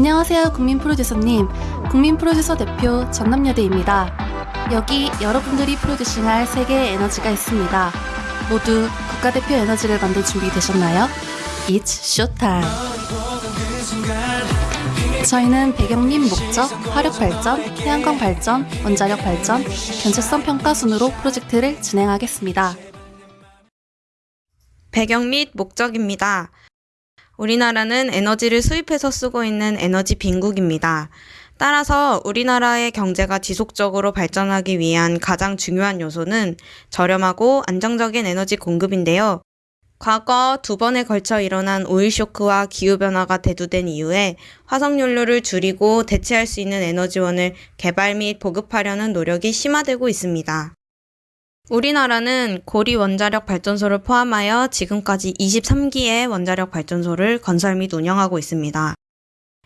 안녕하세요, 국민 프로듀서님. 국민 프로듀서 대표 전남여대입니다. 여기 여러분들이 프로듀싱할 세 개의 에너지가 있습니다. 모두 국가대표 에너지를 만들 준비 되셨나요? It's showtime. 저희는 배경림 목적, 화력 발전, 태양광 발전, 원자력 발전, 견체성 평가 순으로 프로젝트를 진행하겠습니다. 배경 및 목적입니다. 우리나라는 에너지를 수입해서 쓰고 있는 에너지 빈국입니다. 따라서 우리나라의 경제가 지속적으로 발전하기 위한 가장 중요한 요소는 저렴하고 안정적인 에너지 공급인데요. 과거 두 번에 걸쳐 일어난 오일 쇼크와 기후변화가 대두된 이후에 화석연료를 줄이고 대체할 수 있는 에너지원을 개발 및 보급하려는 노력이 심화되고 있습니다. 우리나라는 고리 원자력 발전소를 포함하여 지금까지 23기의 원자력 발전소를 건설 및 운영하고 있습니다.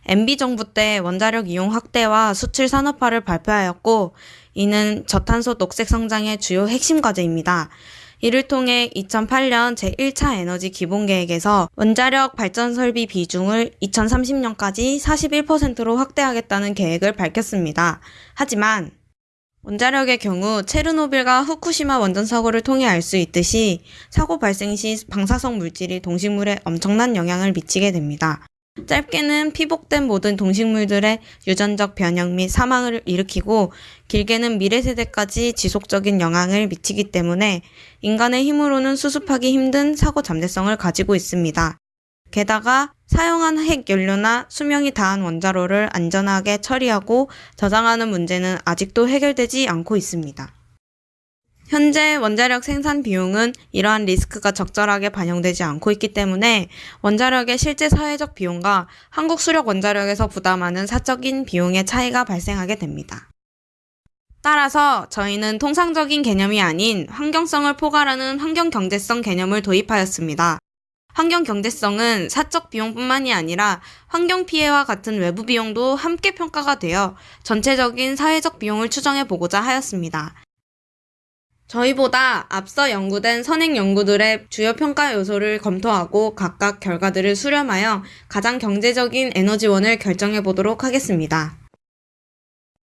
MB 정부 때 원자력 이용 확대와 수출 산업화를 발표하였고, 이는 저탄소 녹색 성장의 주요 핵심 과제입니다. 이를 통해 2008년 제1차 에너지 기본 계획에서 원자력 발전 설비 비중을 2030년까지 41%로 확대하겠다는 계획을 밝혔습니다. 하지만 원자력의 경우 체르노빌과 후쿠시마 원전 사고를 통해 알 수 있듯이 사고 발생 시 방사성 물질이 동식물에 엄청난 영향을 미치게 됩니다. 짧게는 피복된 모든 동식물들의 유전적 변형 및 사망을 일으키고 길게는 미래 세대까지 지속적인 영향을 미치기 때문에 인간의 힘으로는 수습하기 힘든 사고 잠재성을 가지고 있습니다. 게다가 사용한 핵 연료나 수명이 다한 원자로를 안전하게 처리하고 저장하는 문제는 아직도 해결되지 않고 있습니다. 현재 원자력 생산 비용은 이러한 리스크가 적절하게 반영되지 않고 있기 때문에 원자력의 실제 사회적 비용과 한국 수력 원자력에서 부담하는 사적인 비용의 차이가 발생하게 됩니다. 따라서 저희는 통상적인 개념이 아닌 환경성을 포괄하는 환경경제성 개념을 도입하였습니다. 환경 경제성은 사적 비용뿐만이 아니라 환경 피해와 같은 외부 비용도 함께 평가가 되어 전체적인 사회적 비용을 추정해 보고자 하였습니다. 저희보다 앞서 연구된 선행 연구들의 주요 평가 요소를 검토하고 각각 결과들을 수렴하여 가장 경제적인 에너지원을 결정해 보도록 하겠습니다.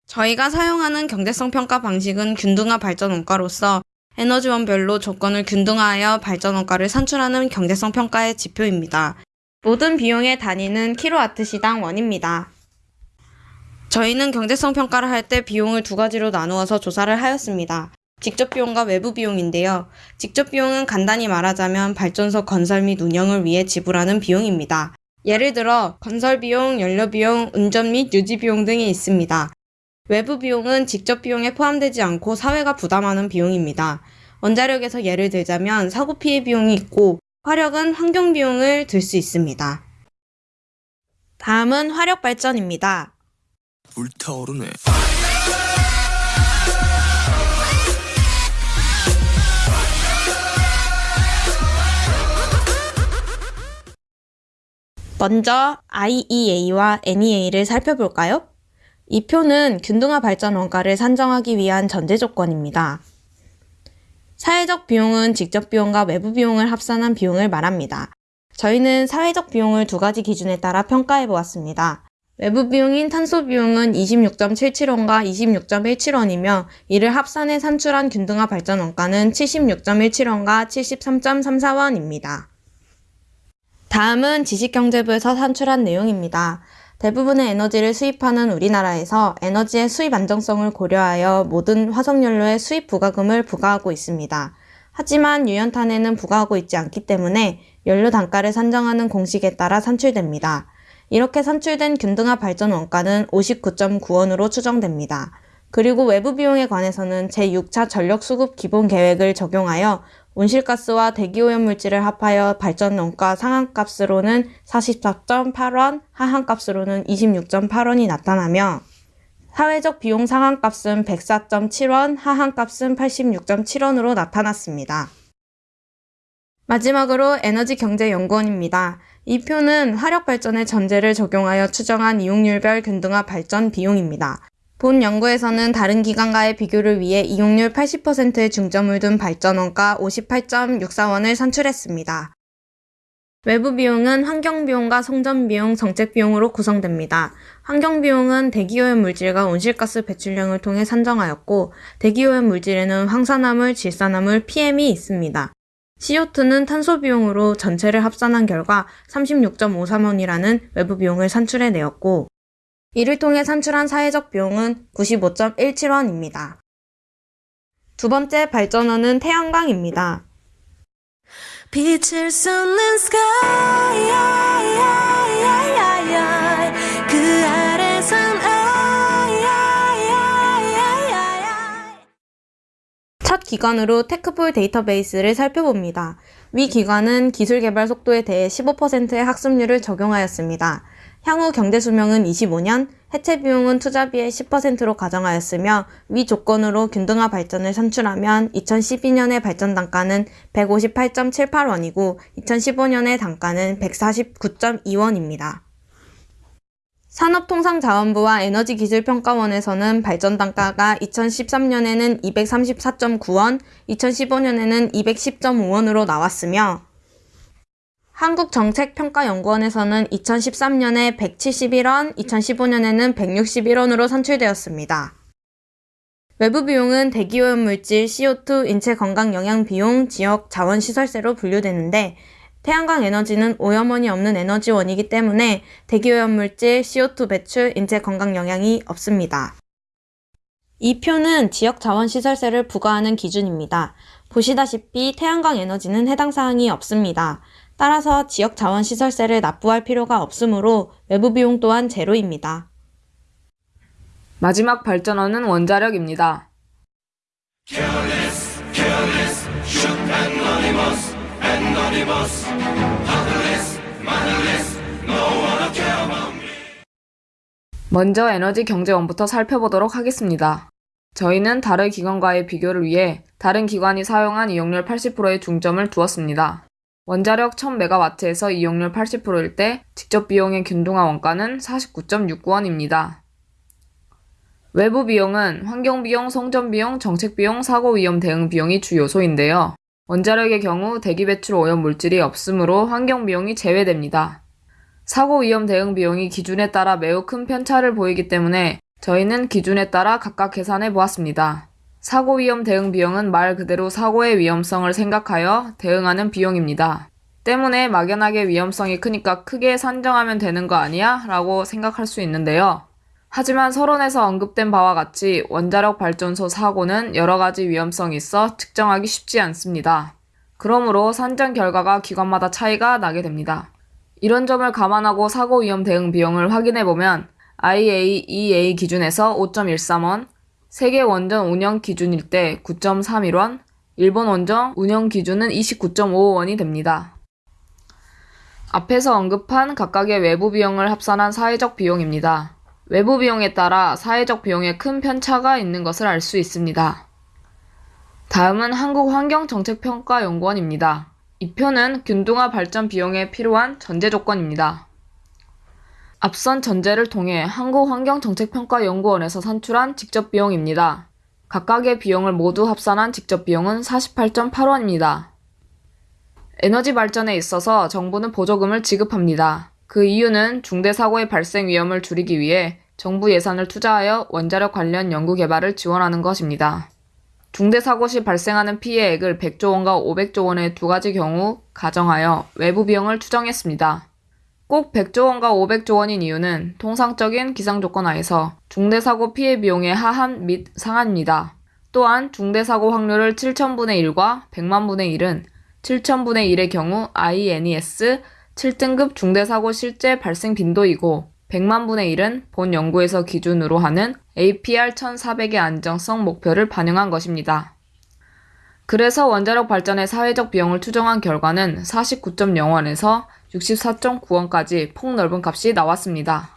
저희가 사용하는 경제성 평가 방식은 균등화 발전 원가로서 에너지원별로 조건을 균등화하여 발전 원가를 산출하는 경제성 평가의 지표입니다. 모든 비용의 단위는 킬로와트 시당 원입니다. 저희는 경제성 평가를 할 때 비용을 두 가지로 나누어서 조사를 하였습니다. 직접 비용과 외부 비용인데요. 직접 비용은 간단히 말하자면 발전소 건설 및 운영을 위해 지불하는 비용입니다. 예를 들어 건설 비용, 연료 비용, 운전 및 유지 비용 등이 있습니다. 외부 비용은 직접 비용에 포함되지 않고 사회가 부담하는 비용입니다. 원자력에서 예를 들자면 사고 피해 비용이 있고 화력은 환경 비용을 들 수 있습니다. 다음은 화력 발전입니다. 불타오르네. 먼저 IEA와 NEA를 살펴볼까요? 이 표는 균등화 발전 원가를 산정하기 위한 전제 조건입니다. 사회적 비용은 직접 비용과 외부 비용을 합산한 비용을 말합니다. 저희는 사회적 비용을 두 가지 기준에 따라 평가해 보았습니다. 외부 비용인 탄소 비용은 26.77원과 26.17원이며 이를 합산해 산출한 균등화 발전 원가는 76.17원과 73.34원입니다. 다음은 지식경제부에서 산출한 내용입니다. 대부분의 에너지를 수입하는 우리나라에서 에너지의 수입 안정성을 고려하여 모든 화석연료의 수입 부과금을 부과하고 있습니다. 하지만 유연탄에는 부과하고 있지 않기 때문에 연료 단가를 산정하는 공식에 따라 산출됩니다. 이렇게 산출된 균등화 발전 원가는 59.9원으로 추정됩니다. 그리고 외부 비용에 관해서는 제6차 전력 수급 기본 계획을 적용하여 온실가스와 대기오염물질을 합하여 발전 원가 상한값으로는 44.8원, 하한값으로는 26.8원이 나타나며 사회적 비용 상한값은 104.7원, 하한값은 86.7원으로 나타났습니다. 마지막으로 에너지경제연구원입니다. 이 표는 화력발전의 전제를 적용하여 추정한 이용률별 균등화 발전 비용입니다. 본 연구에서는 다른 기관과의 비교를 위해 이용률 80%의 중점을 둔 발전원가 58.64원을 산출했습니다. 외부 비용은 환경 비용과 성전 비용, 정책 비용으로 구성됩니다. 환경 비용은 대기오염 물질과 온실가스 배출량을 통해 산정하였고, 대기오염 물질에는 황산화물, 질산화물, PM이 있습니다. CO2는 탄소 비용으로 전체를 합산한 결과 36.53원이라는 외부 비용을 산출해내었고, 이를 통해 산출한 사회적 비용은 95.17원입니다. 두 번째 발전원은 태양광입니다. 빛을 쏟는 아래선 첫 기관으로 테크폴 데이터베이스를 살펴봅니다. 위 기관은 기술 개발 속도에 대해 15%의 학습률을 적용하였습니다. 향후 경제 수명은 25년, 해체 비용은 투자비의 10%로 가정하였으며 위 조건으로 균등화 발전을 산출하면 2012년의 발전 단가는 158.78원이고 2015년의 단가는 149.2원입니다. 산업통상자원부와 에너지기술평가원에서는 발전 단가가 2013년에는 234.9원, 2015년에는 210.5원으로 나왔으며 한국정책평가연구원에서는 2013년에 171원, 2015년에는 161원으로 산출되었습니다. 외부 비용은 대기오염 물질, CO2, 인체 건강 영향 비용, 지역 자원 시설세로 분류되는데 태양광 에너지는 오염원이 없는 에너지원이기 때문에 대기오염 물질, CO2 배출, 인체 건강 영향이 없습니다. 이 표는 지역 자원 시설세를 부과하는 기준입니다. 보시다시피 태양광 에너지는 해당 사항이 없습니다. 따라서 지역 자원 시설세를 납부할 필요가 없으므로 외부 비용 또한 제로입니다. 마지막 발전원은 원자력입니다. 먼저 에너지 경제원부터 살펴보도록 하겠습니다. 저희는 다른 기관과의 비교를 위해 다른 기관이 사용한 이용률 80%의 중점을 두었습니다. 원자력 1000MW에서 이용률 80%일 때 직접 비용의 균등화 원가는 49.69원입니다. 외부 비용은 환경비용, 성전비용, 정책비용, 사고위험 대응 비용이 주 요소인데요. 원자력의 경우 대기 배출 오염 물질이 없으므로 환경비용이 제외됩니다. 사고 위험 대응 비용이 기준에 따라 매우 큰 편차를 보이기 때문에 저희는 기준에 따라 각각 계산해 보았습니다. 사고 위험 대응 비용은 말 그대로 사고의 위험성을 생각하여 대응하는 비용입니다. 때문에 막연하게 위험성이 크니까 크게 산정하면 되는 거 아니야? 라고 생각할 수 있는데요. 하지만 서론에서 언급된 바와 같이 원자력 발전소 사고는 여러 가지 위험성이 있어 측정하기 쉽지 않습니다. 그러므로 산정 결과가 기관마다 차이가 나게 됩니다. 이런 점을 감안하고 사고 위험 대응 비용을 확인해 보면 IAEA 기준에서 5.13원, 세계 원전 운영 기준일 때 9.31원, 일본 원전 운영 기준은 29.55원이 됩니다. 앞에서 언급한 각각의 외부 비용을 합산한 사회적 비용입니다. 외부 비용에 따라 사회적 비용에 큰 편차가 있는 것을 알 수 있습니다. 다음은 한국환경정책평가연구원입니다. 이 표는 균등화 발전 비용에 필요한 전제 조건입니다. 앞선 전제를 통해 한국환경정책평가연구원에서 산출한 직접 비용입니다. 각각의 비용을 모두 합산한 직접 비용은 48.8원입니다. 에너지 발전에 있어서 정부는 보조금을 지급합니다. 그 이유는 중대 사고의 발생 위험을 줄이기 위해 정부 예산을 투자하여 원자력 관련 연구 개발을 지원하는 것입니다. 중대 사고 시 발생하는 피해액을 100조 원과 500조 원의 두 가지 경우 가정하여 외부 비용을 추정했습니다. 꼭 100조 원과 500조 원인 이유는 통상적인 기상 조건 하에서 중대 사고 피해 비용의 하한 및 상한입니다. 또한 중대 사고 확률을 7천분의 1과 100만분의 1은 7천분의 1의 경우 INES 7등급 중대 사고 실제 발생 빈도이고 100만분의 1은 본 연구에서 기준으로 하는 APR 1400의 안정성 목표를 반영한 것입니다. 그래서 원자력 발전의 사회적 비용을 추정한 결과는 49.0원에서 64.9원까지 폭넓은 값이 나왔습니다.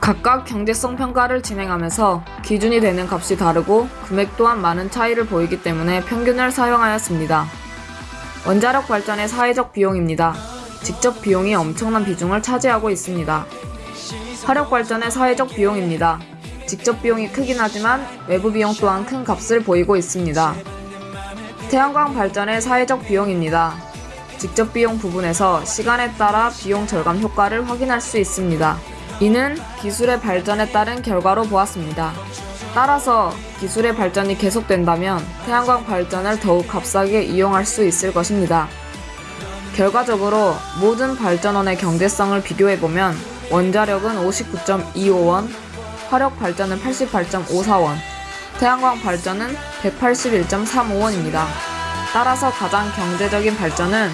각각 경제성 평가를 진행하면서 기준이 되는 값이 다르고 금액 또한 많은 차이를 보이기 때문에 평균을 사용하였습니다. 원자력 발전의 사회적 비용입니다. 직접 비용이 엄청난 비중을 차지하고 있습니다. 화력 발전의 사회적 비용입니다. 직접 비용이 크긴 하지만 외부 비용 또한 큰 값을 보이고 있습니다. 태양광 발전의 사회적 비용입니다. 직접 비용 부분에서 시간에 따라 비용 절감 효과를 확인할 수 있습니다. 이는 기술의 발전에 따른 결과로 보았습니다. 따라서 기술의 발전이 계속된다면 태양광 발전을 더욱 값싸게 이용할 수 있을 것입니다. 결과적으로 모든 발전원의 경제성을 비교해보면 원자력은 59.25원, 화력 발전은 88.54원, 태양광 발전은 181.35원입니다. 따라서 가장 경제적인 발전은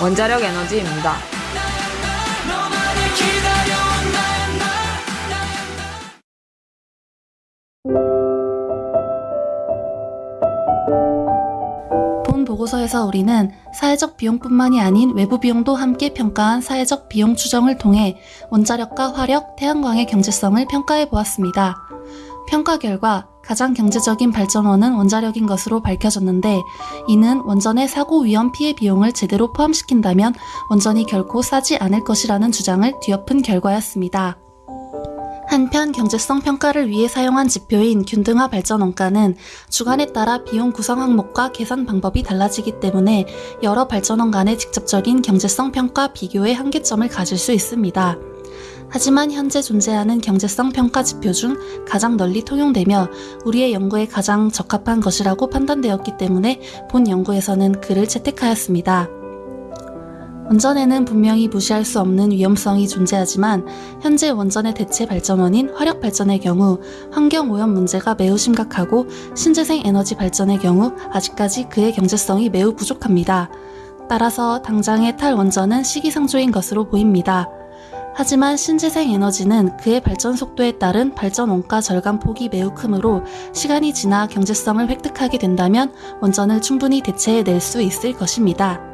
원자력 에너지입니다. 보고서에서 우리는 사회적 비용뿐만이 아닌 외부 비용도 함께 평가한 사회적 비용 추정을 통해 원자력과 화력, 태양광의 경제성을 평가해 보았습니다. 평가 결과 가장 경제적인 발전원은 원자력인 것으로 밝혀졌는데 이는 원전의 사고 위험 피해 비용을 제대로 포함시킨다면 원전이 결코 싸지 않을 것이라는 주장을 뒤엎은 결과였습니다. 한편 경제성 평가를 위해 사용한 지표인 균등화 발전 원가는 주간에 따라 비용 구성 항목과 계산 방법이 달라지기 때문에 여러 발전원 간의 직접적인 경제성 평가 비교의 한계점을 가질 수 있습니다. 하지만 현재 존재하는 경제성 평가 지표 중 가장 널리 통용되며 우리의 연구에 가장 적합한 것이라고 판단되었기 때문에 본 연구에서는 그를 채택하였습니다. 원전에는 분명히 무시할 수 없는 위험성이 존재하지만 현재 원전의 대체 발전원인 화력 발전의 경우 환경 오염 문제가 매우 심각하고 신재생 에너지 발전의 경우 아직까지 그의 경제성이 매우 부족합니다. 따라서 당장의 탈원전은 시기상조인 것으로 보입니다. 하지만 신재생 에너지는 그의 발전 속도에 따른 발전 원가 절감 폭이 매우 크므로 시간이 지나 경제성을 획득하게 된다면 원전을 충분히 대체해낼 수 있을 것입니다.